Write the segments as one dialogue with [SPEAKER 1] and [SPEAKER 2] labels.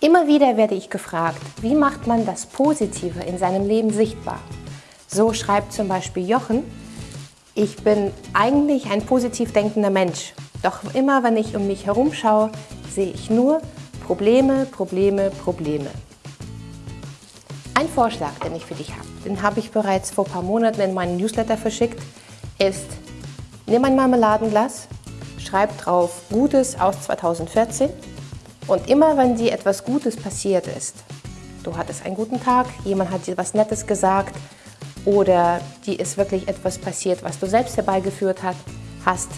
[SPEAKER 1] Immer wieder werde ich gefragt, wie macht man das Positive in seinem Leben sichtbar? So schreibt zum Beispiel Jochen, ich bin eigentlich ein positiv denkender Mensch, doch immer wenn ich um mich herum schaue, sehe ich nur Probleme, Probleme, Probleme. Ein Vorschlag, den ich für dich habe, den habe ich bereits vor ein paar Monaten in meinen Newsletter verschickt, ist, nimm ein Marmeladenglas, schreib drauf Gutes aus 2014 und immer wenn dir etwas Gutes passiert ist, du hattest einen guten Tag, jemand hat dir etwas Nettes gesagt oder dir ist wirklich etwas passiert, was du selbst herbeigeführt hast,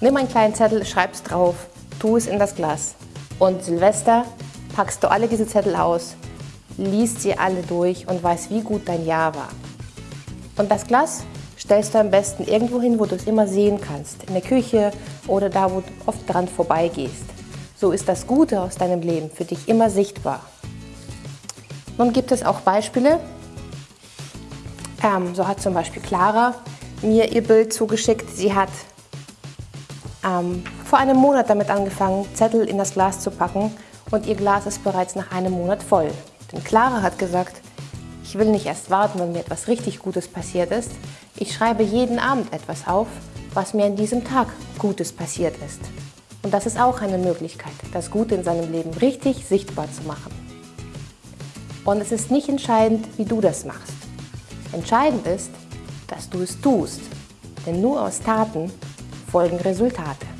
[SPEAKER 1] nimm einen kleinen Zettel, schreib es drauf, tu es in das Glas und Silvester packst du alle diese Zettel aus, liest sie alle durch und weißt, wie gut dein Jahr war. Und das Glas stellst du am besten irgendwo hin, wo du es immer sehen kannst, in der Küche oder da, wo du oft dran vorbeigehst. So ist das Gute aus deinem Leben für dich immer sichtbar. Nun gibt es auch Beispiele. Ähm, so hat zum Beispiel Clara mir ihr Bild zugeschickt. Sie hat ähm, vor einem Monat damit angefangen, Zettel in das Glas zu packen und ihr Glas ist bereits nach einem Monat voll. Denn Clara hat gesagt, ich will nicht erst warten, wenn mir etwas richtig Gutes passiert ist. Ich schreibe jeden Abend etwas auf, was mir an diesem Tag Gutes passiert ist. Und das ist auch eine Möglichkeit, das Gute in seinem Leben richtig sichtbar zu machen. Und es ist nicht entscheidend, wie du das machst. Entscheidend ist, dass du es tust. Denn nur aus Taten folgen Resultate.